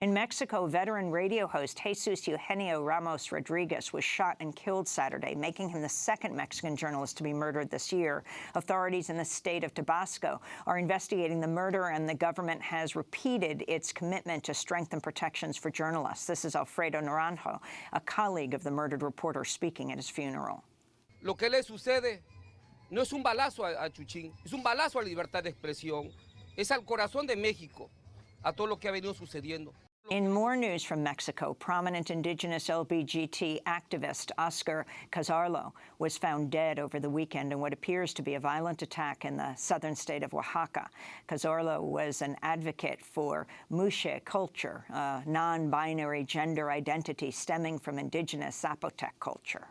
In Mexico, veteran radio host Jesus Eugenio Ramos Rodriguez was shot and killed Saturday, making him the second Mexican journalist to be murdered this year. Authorities in the state of Tabasco are investigating the murder, and the government has repeated its commitment to strengthen protections for journalists. This is Alfredo Naranjo, a colleague of the murdered reporter, speaking at his funeral. Lo que le sucede no es un balazo a, Chuchín, es un balazo a la libertad de expresión, es al corazón de México, a todo lo que ha venido sucediendo. In more news from Mexico, prominent indigenous LBGT activist Oscar Cazorla was found dead over the weekend in what appears to be a violent attack in the southern state of Oaxaca. Cazorla was an advocate for Muxe culture, a non-binary gender identity stemming from indigenous Zapotec culture.